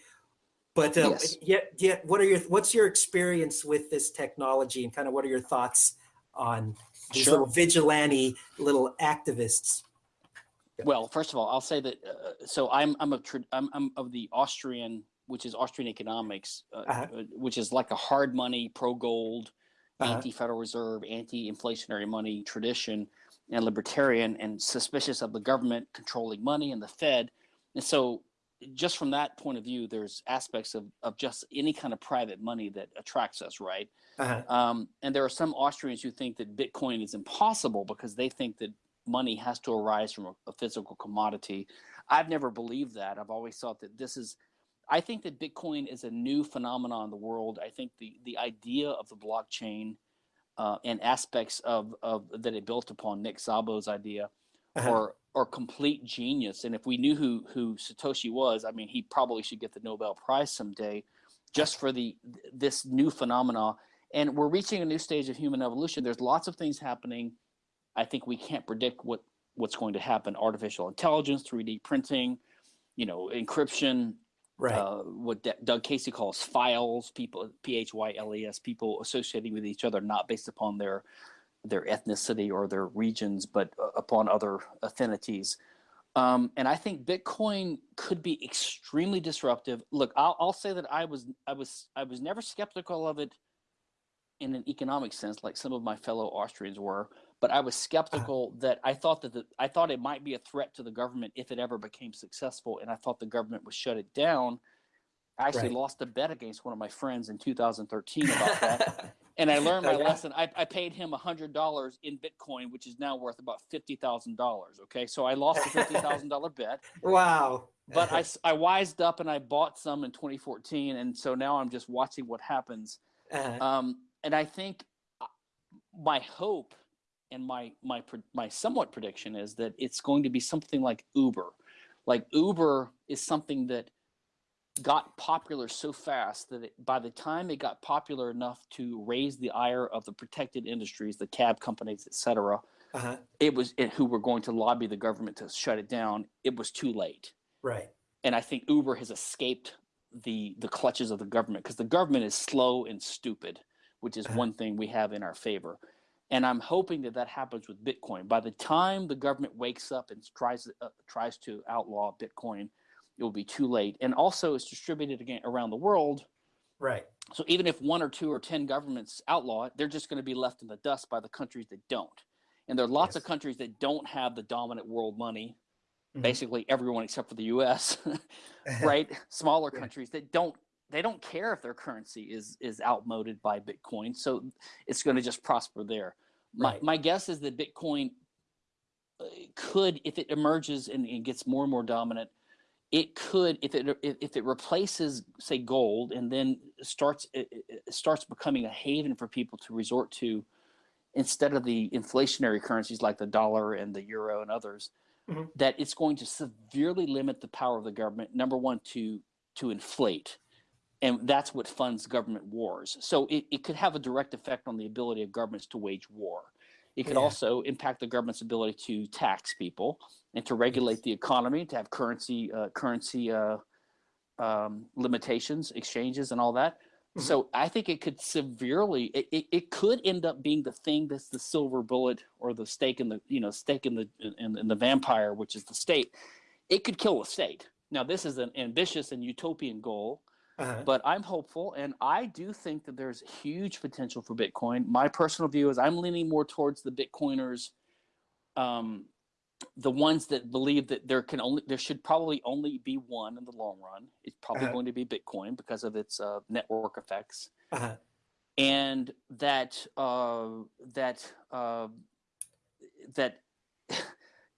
but uh, yes. yet, yet what are your what's your experience with this technology and kind of what are your thoughts on these sure. little vigilante little activists well first of all i'll say that uh, so i'm i'm a I'm, I'm of the austrian which is austrian economics uh, uh-huh. Uh, which is like a hard money pro gold uh-huh. anti federal reserve anti inflationary money tradition and libertarian and suspicious of the government controlling money and the Fed. And so just from that point of view, there's aspects of, of just any kind of private money that attracts us, right? Uh-huh. Um, and there are some Austrians who think that Bitcoin is impossible because they think that money has to arise from a, a physical commodity. I've never believed that. I've always thought that this is, I think that Bitcoin is a new phenomenon in the world. I think the, the idea of the blockchain uh, and aspects of, of that it built upon Nick Szabo's idea uh-huh. or or complete genius. And if we knew who who Satoshi was, I mean, he probably should get the Nobel Prize someday, just for the this new phenomena. And we're reaching a new stage of human evolution. There's lots of things happening. I think we can't predict what what's going to happen. Artificial intelligence, 3D printing, you know, encryption, right. Uh, what D- Doug Casey calls phyles, people, P H Y L E S, people associating with each other, not based upon their their ethnicity or their regions, but uh, upon other affinities. Um, and I think Bitcoin could be extremely disruptive. Look, I'll, I'll say that I was I was I was never skeptical of it in an economic sense, like some of my fellow Austrians were. But I was uh-huh. skeptical that I thought that the, I thought it might be a threat to the government if it ever became successful, and I thought the government would shut it down. I actually right. lost a bet against one of my friends in 2013 about that. and I learned my okay. lesson. I, I paid him $100 in Bitcoin, which is now worth about $50,000. Okay. So I lost a $50,000 bet. Wow. but I, I wised up and I bought some in 2014. And so now I'm just watching what happens. Uh-huh. Um, and I think uh, my hope and my, my, my somewhat prediction is that it's going to be something like Uber. Like Uber is something that got popular so fast that it, by the time it got popular enough to raise the ire of the protected industries, the cab companies, et cetera, uh-huh. it was it, who were going to lobby the government to shut it down. It was too late. Right. And I think Uber has escaped the the clutches of the government because the government is slow and stupid, which is uh-huh. one thing we have in our favor. And I'm hoping that that happens with Bitcoin. By the time the government wakes up and tries uh, tries to outlaw Bitcoin, it will be too late. And also, it's distributed again around the world. Right. So even if one or two or ten governments outlaw it, they're just going to be left in the dust by the countries that don't. And there are lots yes. of countries that don't have the dominant world money. Mm-hmm. Basically, everyone except for the U.S. right? Smaller yeah. countries that don't they don't care if their currency is is outmoded by Bitcoin. So it's going to just prosper there. Right. My my guess is that Bitcoin uh, could, if it emerges and, and gets more and more dominant, it could if it if it replaces say gold and then starts it starts becoming a haven for people to resort to instead of the inflationary currencies like the dollar and the euro and others mm-hmm. that it's going to severely limit the power of the government number one to to inflate and that's what funds government wars so it, it could have a direct effect on the ability of governments to wage war it could yeah. also impact the government's ability to tax people and to regulate the economy, to have currency uh, currency uh, um, limitations, exchanges, and all that. Mm-hmm. So I think it could severely, it, it, it, could end up being the thing that's the silver bullet or the stake in the you know stake in the in, in the vampire, which is the state. It could kill the state. Now this is an ambitious and utopian goal uh-huh. But I'm hopeful, and I do think that there's huge potential for Bitcoin. My personal view is I'm leaning more towards the Bitcoiners, um, the ones that believe that there can only there should probably only be one in the long run. It's probably uh-huh. going to be Bitcoin because of its uh, network effects, uh-huh. and that uh, that uh, that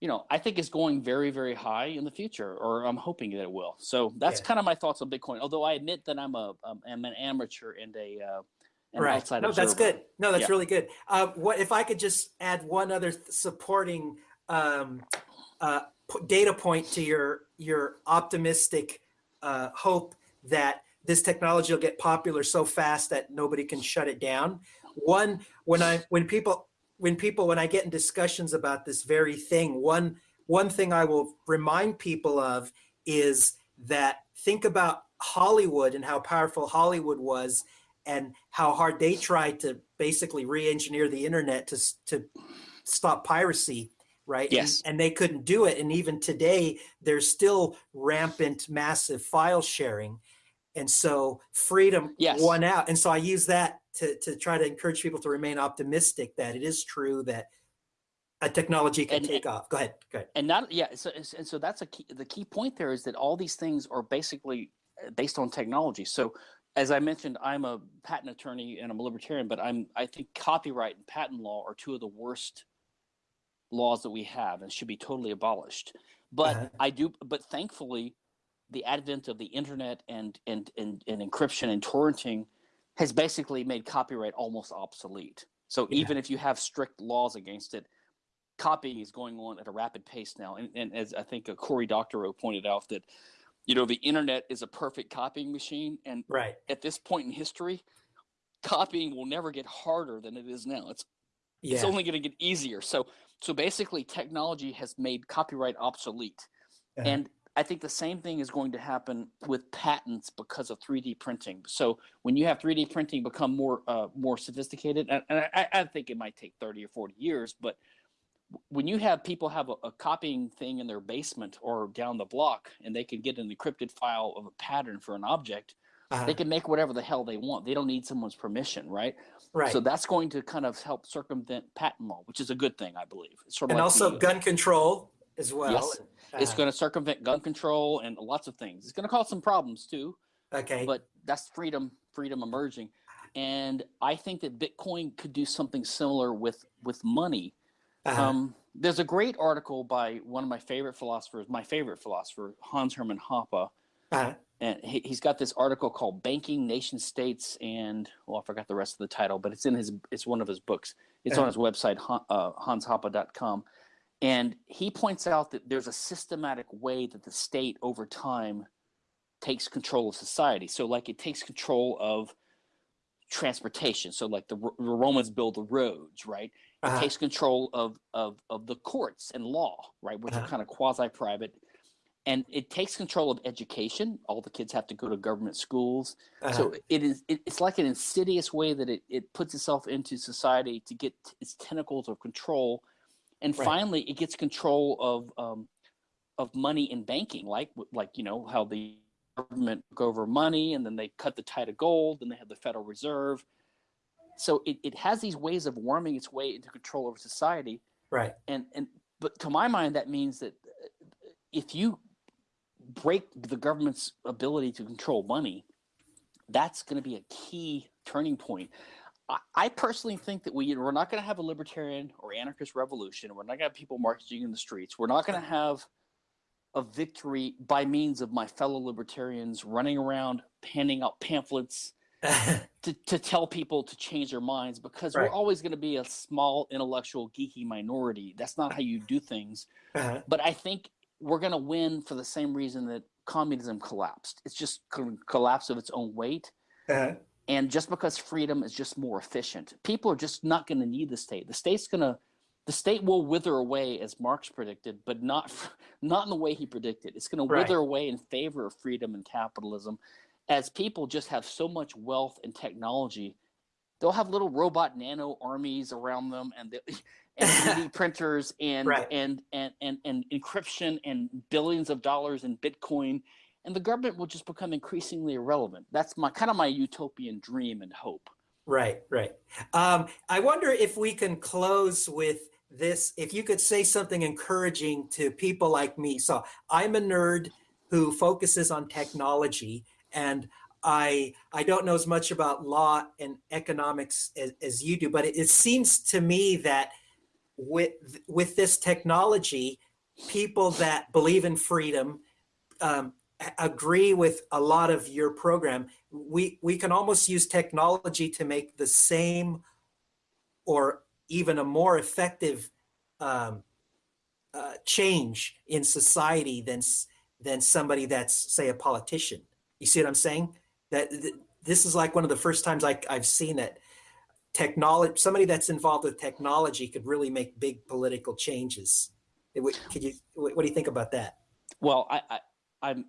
you know, I think is going very, very high in the future, or I'm hoping that it will. So that's yeah. kind of my thoughts on Bitcoin. Although I admit that I'm a um, I'm an amateur and a uh, an right. outside no, observer. that's good. No, that's yeah. really good. Uh, what if I could just add one other supporting um, uh, data point to your your optimistic uh, hope that this technology will get popular so fast that nobody can shut it down. One, when I when people when people when I get in discussions about this very thing, one one thing I will remind people of is that think about Hollywood and how powerful Hollywood was and how hard they tried to basically re-engineer the internet to to stop piracy right? Yes. and, and, they couldn't do it. And even today there's still rampant massive file sharing. And so freedom yes. won out. And so i use that to, to try to encourage people to remain optimistic that it is true that a technology can and, take off. Go ahead. Go ahead. And not yeah. So and so that's a key. The key point there is that all these things are basically uh, based on technology. So as I mentioned, I'm a patent attorney and I'm a libertarian, but I'm I think copyright and patent law are two of the worst laws that we have and should be totally abolished. But uh-huh. I do. But thankfully, the advent of the internet and and and, and encryption and torrenting has basically made copyright almost obsolete. So yeah. even if you have strict laws against it, copying is going on at a rapid pace now. And, and as I think uh, Cory Doctorow pointed out that, you know, the internet is a perfect copying machine. And right. at this point in history, copying will never get harder than it is now. It's yeah. it's only going to get easier. So so basically technology has made copyright obsolete. Uh-huh. And I think the same thing is going to happen with patents because of 3D printing. So when you have 3D printing become more uh, more sophisticated, and, and I, I, think it might take 30 or 40 years, but when you have people have a, a, copying thing in their basement or down the block, and they can get an encrypted file of a pattern for an object, uh-huh. they can make whatever the hell they want. They don't need someone's permission, right? Right. So that's going to kind of help circumvent patent law, which is a good thing, I believe. It's sort of and like also the, gun control as well. Yes. Uh, it's going to circumvent gun control and lots of things. It's going to cause some problems too. Okay. But that's freedom, freedom emerging. And I think that Bitcoin could do something similar with with money. Uh-huh. Um, there's a great article by one of my favorite philosophers, my favorite philosopher, Hans Hermann Hoppe. Uh-huh. And he, has got this article called "Banking, Nation States," and well, I forgot the rest of the title, but it's in his, it's one of his books. It's uh-huh. on his website, uh, hanshoppe.com. And he points out that there's a systematic way that the state over time takes control of society. So, like, it takes control of transportation. So, like, the, the Romans build the roads, right? It uh-huh. takes control of, of, of the courts and law, right, which uh-huh. are kind of quasi private. And it takes control of education. All the kids have to go to government schools. Uh-huh. So it is. It, it's like an insidious way that it, it puts itself into society to get its tentacles of control and right. finally it gets control of um, of money in banking like like you know how the government took over money and then they cut the tide of gold and they had the federal reserve. So it, it has these ways of worming its way into control over society. Right. And and but to my mind that means that uh, if you break the government's ability to control money that's going to be a key turning point I personally think that we we're not going to have a libertarian or anarchist revolution. We're not going to have people marching in the streets. We're not going to have a victory by means of my fellow libertarians running around handing out pamphlets to, to tell people to change their minds because right. we're always going to be a small intellectual geeky minority. That's not how you do things. Uh-huh. But I think we're going to win for the same reason that communism collapsed. It's just collapse of its own weight. Uh-huh. And just because freedom is just more efficient, people are just not going to need the state. The state's going to, the state will wither away as Marx predicted, but not not in the way he predicted. It's going to wither away in favor of freedom and capitalism, as people just have so much wealth and technology. They'll have little robot nano armies around them, and the, and 3D printers and, right. and and and and encryption and billions of dollars in Bitcoin and the government will just become increasingly irrelevant. That's my kind of my utopian dream and hope. Right, right. Um, I wonder if we can close with this. If you could say something encouraging to people like me. So I'm a nerd who focuses on technology, and I I don't know as much about law and economics as, as you do, but it, it seems to me that with with this technology, people that believe in freedom um, agree with a lot of your program. We we can almost use technology to make the same or even a more effective um, uh, change in society than than somebody that's say a politician. You see what I'm saying? That th- this is like one of the first times I, I've seen that technology somebody that's involved with technology could really make big political changes. Could you? What do you think about that? Well, I, I I'm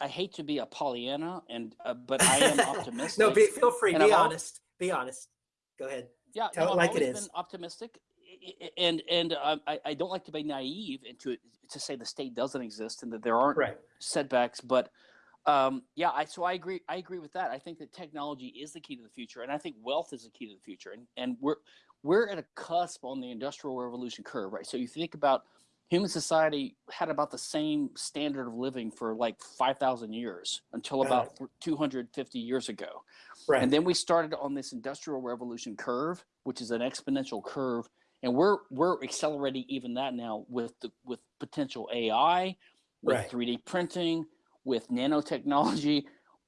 I hate to be a Pollyanna, and uh, but I am optimistic. no, be, feel free. Be honest. Be honest. Go ahead. Yeah, tell no, it like I've it is. Been optimistic, and and uh, I I don't like to be naive and to to say the state doesn't exist and that there aren't right. setbacks, but Um, yeah, I, so I agree. I agree with that. I think that technology is the key to the future, and I think wealth is the key to the future. And and we're we're at a cusp on the industrial revolution curve, right? So you think about human society had about the same standard of living for like 5,000 years until about 250 years ago. Right. And then we started on this industrial revolution curve, which is an exponential curve. And we're, we're accelerating even that now with the, with potential AI, with right. 3D printing, with nanotechnology,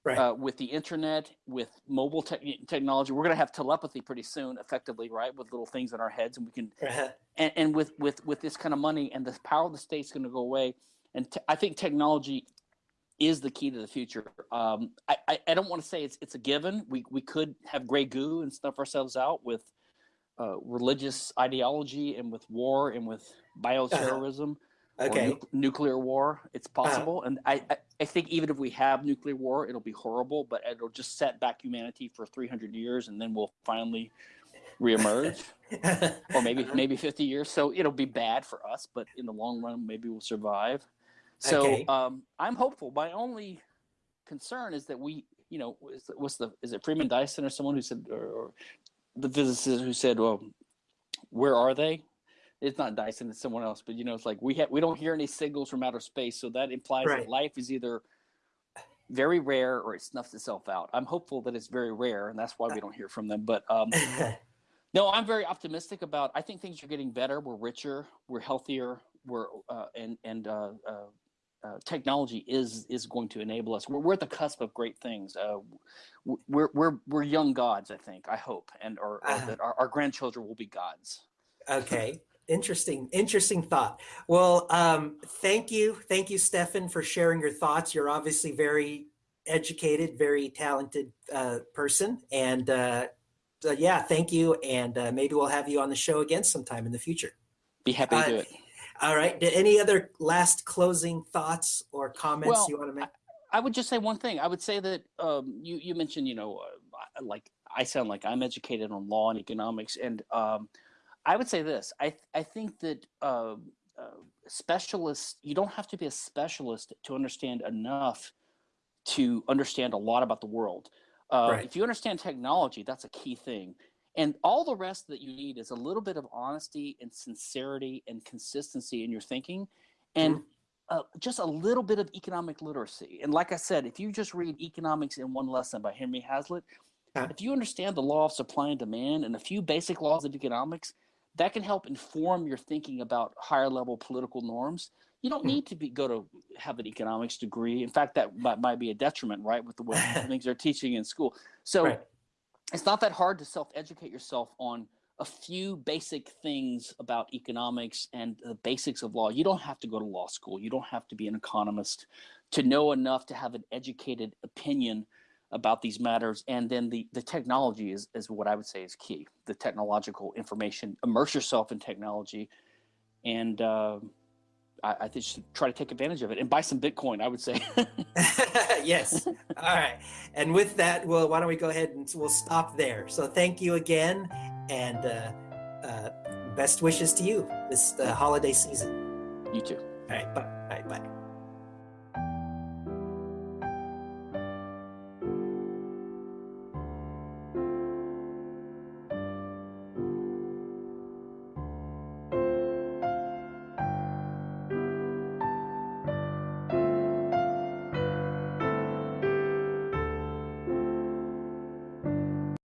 right. uh, with the internet, with mobile te- technology. We're going to have telepathy pretty soon, effectively, right, with little things in our heads, and we can. Uh-huh. And, and with with with this kind of money, and the power of the state's going to go away. And I think technology is the key to the future. Um, I, I, I don't want to say it's it's a given. We we could have gray goo and stuff ourselves out with uh, religious ideology and with war and with uh-huh. bioterrorism. Uh-huh okay. Nu- nuclear war. It's uh-huh. possible, uh, and I, I, I think even if we have nuclear war, it'll be horrible, but it'll just set back humanity for 300 years, and then we'll finally reemerge, or maybe maybe 50 years. So it'll be bad for us, but in the long run, maybe we'll survive. So okay. um, I'm hopeful. My only concern is that we, you know, what's the is it Freeman Dyson or someone who said, or, or the physicist who said, well, where are they? It's not Dyson, it's someone else, but you know, it's like we have we don't hear any signals from outer space, so that implies right. that life is either very rare or it snuffs itself out. I'm hopeful that it's very rare, and that's why we don't hear from them. But um, no, I'm very optimistic about. I think things are getting better. We're richer, we're healthier, we're uh, and and uh, uh, uh, technology is is going to enable us. We're, we're at the cusp of great things. Uh, we're we're we're young gods, I think. I hope, and or, or uh-huh. that our, our grandchildren will be gods. Okay interesting interesting thought. Well um, thank you thank you Stephan for sharing your thoughts. You're obviously very educated very talented uh, person and uh, so yeah thank you and uh, maybe we'll have you on the show again sometime in the future. Be happy to do uh, it. all right any other last closing thoughts or comments well, you want to make? I, I, would just say one thing. I would say that um, you you mentioned you know uh, like i sound like i'm educated on law and economics and um, I would say this. I I think that uh, uh, specialists. You don't have to be a specialist to understand enough to understand a lot about the world. Uh, right. If you understand technology, that's a key thing. And all the rest that you need is a little bit of honesty and sincerity and consistency in your thinking, and mm-hmm. uh, just a little bit of economic literacy. And like I said, if you just read Economics in One Lesson by Henry Hazlitt, if you understand the law of supply and demand and a few basic laws of economics, that can help inform your thinking about higher level political norms. You don't hmm. need to be go to have an economics degree. In fact, that might, might be a detriment, right, with the way things are teaching in school. So right. it's not that hard to self educate yourself on a few basic things about economics and the basics of law. You don't have to go to law school. You don't have to be an economist to know enough to have an educated opinion about these matters and then the the technology is is what i would say is key the technological information. Immerse yourself in technology and uh, I, I think try to take advantage of it and buy some bitcoin i would say. Yes. All right. And with that well why don't we go ahead and we'll stop there. So thank you again and uh, uh, best wishes to you this uh, holiday season. You too. All right. Bye. Bye. Bye